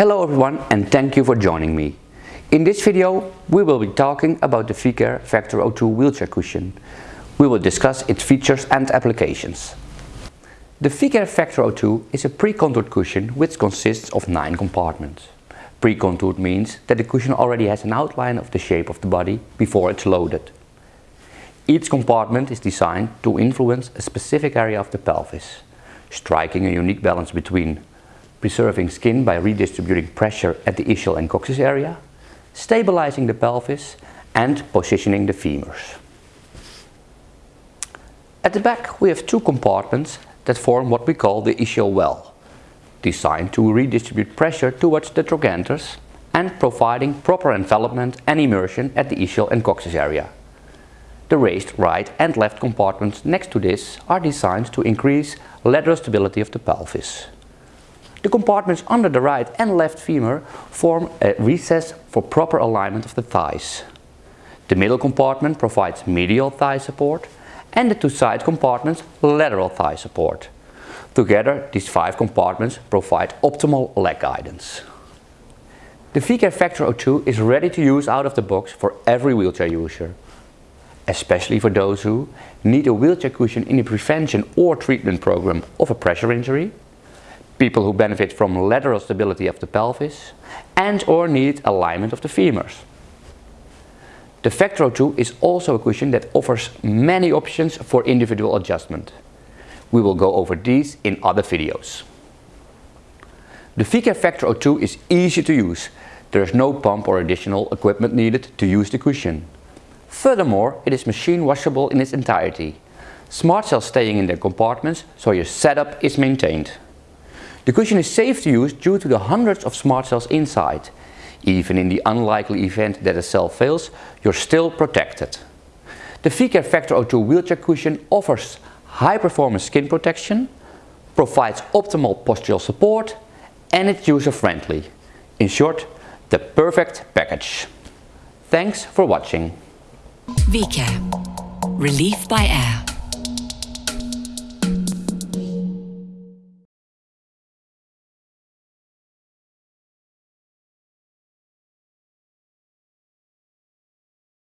Hello everyone and thank you for joining me. In this video we will be talking about the Vicair Vector O2 wheelchair cushion. We will discuss its features and applications. The Vicair Vector O2 is a pre-contoured cushion which consists of 9 compartments. Pre-contoured means that the cushion already has an outline of the shape of the body before it's loaded. Each compartment is designed to influence a specific area of the pelvis, striking a unique balance between preserving skin by redistributing pressure at the ischial and coccyx area, stabilizing the pelvis and positioning the femurs. At the back we have two compartments that form what we call the ischial well, designed to redistribute pressure towards the trochanters and providing proper envelopment and immersion at the ischial and coccyx area. The raised right and left compartments next to this are designed to increase lateral stability of the pelvis. The compartments under the right and left femur form a recess for proper alignment of the thighs. The middle compartment provides medial thigh support and the two side compartments lateral thigh support. Together these five compartments provide optimal leg guidance. The Vicair Vector O2 is ready to use out of the box for every wheelchair user. Especially for those who need a wheelchair cushion in the prevention or treatment program of a pressure injury, people who benefit from lateral stability of the pelvis and or need alignment of the femurs. The Vector O2 is also a cushion that offers many options for individual adjustment. We will go over these in other videos. The Vicair Vector O2 is easy to use. There is no pump or additional equipment needed to use the cushion. Furthermore, it is machine washable in its entirety. Smart cells staying in their compartments so your setup is maintained. The cushion is safe to use due to the hundreds of smart cells inside. Even in the unlikely event that a cell fails, you're still protected. The Vicair Vector O2 wheelchair cushion offers high performance skin protection, provides optimal postural support and it's user friendly. In short, the perfect package. Thanks for watching. Vicair. Relief by air.